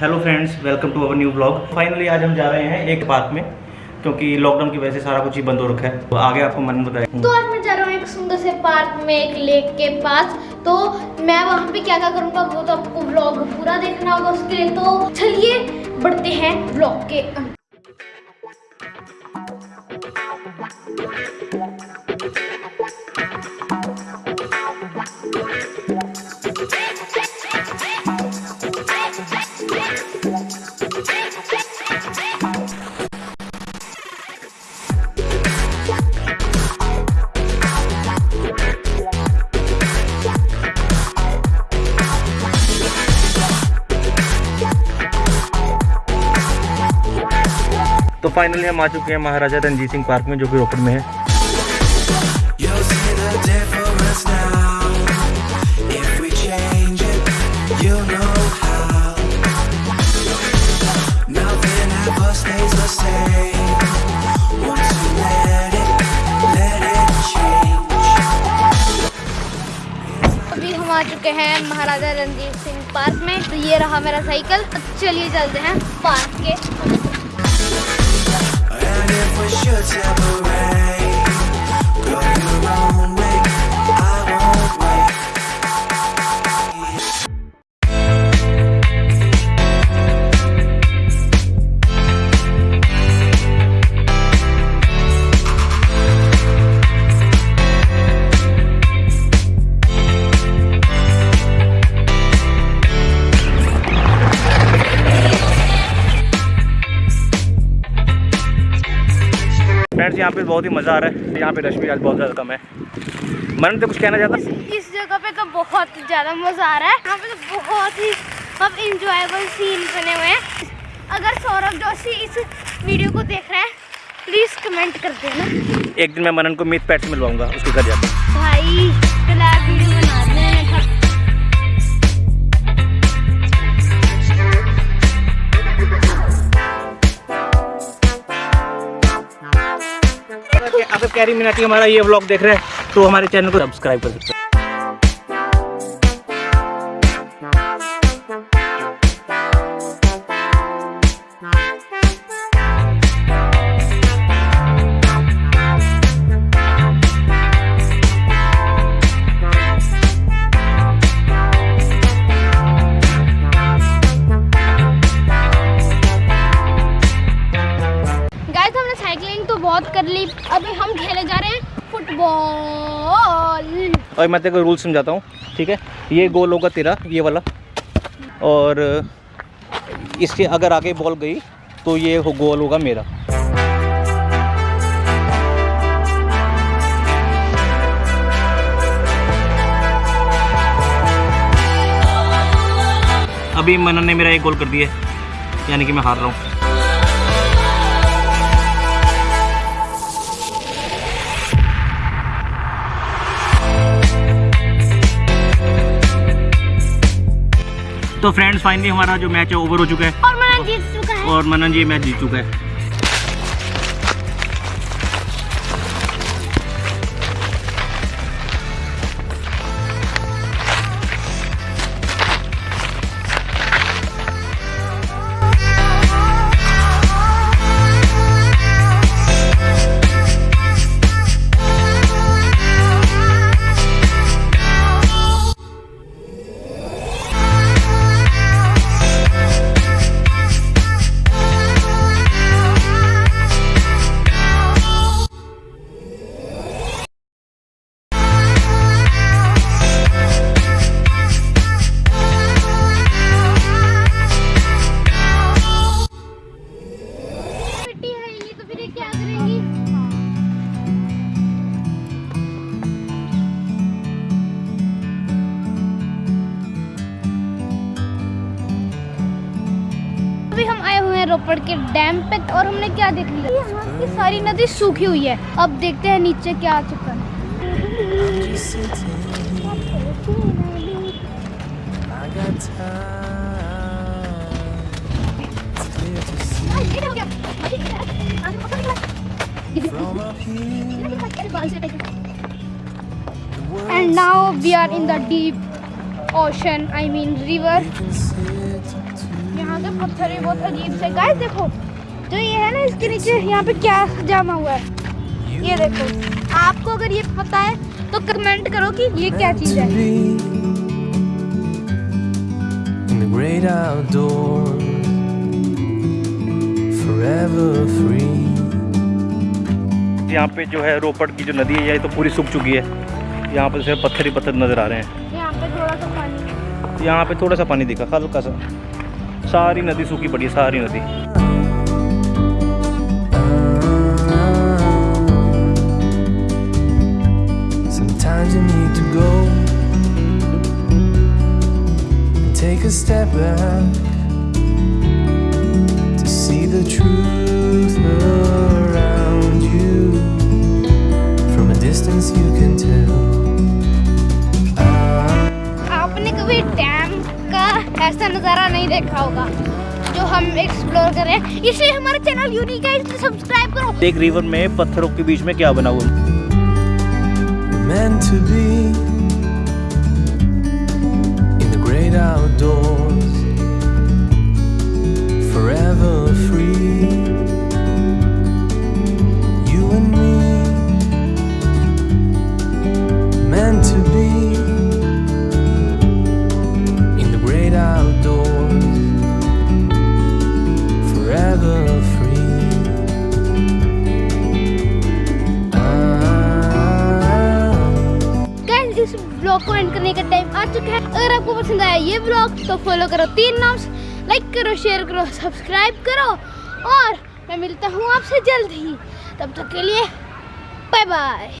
Hello friends welcome to our new blog finally आज हम जा रहे हैं एक पार्क में, क्योंकि लॉकडाउन की वजह से सारा कुछ ही बंद हो रखा है। तो आगे आपको मन बताए तो आज मैं जा रहा हूँ एक सुंदर से पार्क में, एक लेक के पास। तो मैं वहाँ पे क्या क्या करूँगा, वो तो आपको ब्लॉग पूरा देखना होगा उसके लिए। तो चलिए, बढ़ते हैं ब्लॉग के अंदर तो फाइनली हम आ चुके हैं महाराजा रंजीत सिंह पार्क में, जो कि रोपड़ में है। आ चुके हैं महाराजा रणजीत सिंह पार्क में। तो ये रहा मेरा साइकिल। अब चलिए चलते हैं पार्क के। could separate फ्रेंड्स यहाँ पे बहुत ही मज़ा आ रहा है। यहाँ पे रश भी आज बहुत ज़्यादा कम है। मन तो कुछ कहना चाहता? इस जगह पे तो बहुत ही ज़्यादा मज़ा आ रहा है। यहाँ पे तो बहुत ही अब इंजॉयबल सीन बने हुए हैं। अगर सौरभ जोशी इस वीडियो को देख रहे हैं प्लीज़ कमेंट कर देना। एक दिन मैं मनन को मीत पैट से मिलवाऊँगा उसके घर जाकर भाई। कैरी मिनाटी हमारा ये ब्लॉग देख रहे हैं तो हमारे चैनल को सब्सक्राइब कर सकते हैं। साइकिलिंग तो बहुत कर ली। अभी हम खेले जा रहे हैं फुटबॉल। और मैं तेरे रूल समझाता हूँ, ठीक है? ये गोल होगा तेरा, ये वाला। और इसके अगर आगे बॉल गई तो ये हो गोल होगा मेरा। अभी मनन ने मेरा एक गोल कर दिया यानी कि मैं हार रहा हूँ। तो फ्रेंड्स फाइनली हमारा जो मैच है ओवर हो चुका है। और मनन जीत चुका है। और मनन जी मैच जीत चुका है। रोपड़ के डैम पे और हमने क्या देख लिया? यहाँ की अच्छा। सारी नदी सूखी हुई है। अब देखते हैं नीचे क्या आ चुका है। And now we are in the deep ocean, I mean river. पत्थर भी बहुत अजीब से। गाइस देखो जो ये है ना इसके नीचे यहाँ पे क्या जमा हुआ है? ये देखो। आपको अगर ये पता है तो कमेंट करो कि ये क्या चीज़ है। great outdoors, forever free. यहाँ पे जो है रोपड़ की जो नदी है ये तो पूरी सूख चुकी है। यहाँ पे सिर्फ़ पत्थर ही पत्थर नज़र आ रहे हैं। यहाँ पे थोड़ा सा पानी। यहाँ पे थोड़ा सा पानी दिखा हल्का सा। सारी नदी सूखी पड़ी है सारी नदी Sometimes you need to go and take a step back to see the truth around you. From a distance, you can tell. ऐसा नज़ारा नहीं देखा होगा जो हम एक्सप्लोर कर रहे हैं। इसलिए हमारा चैनल यूनिक है इसलिए सब्सक्राइब करो। एक रिवर में पत्थरों के बीच में क्या बना हुआ? ब्लॉग को एंड करने का टाइम आ चुका है। अगर आपको पसंद आया ये ब्लॉग तो फॉलो करो तीन नाम्स लाइक करो शेयर करो सब्सक्राइब करो। और मैं मिलता हूँ आपसे जल्द ही। तब तक के लिए बाय बाय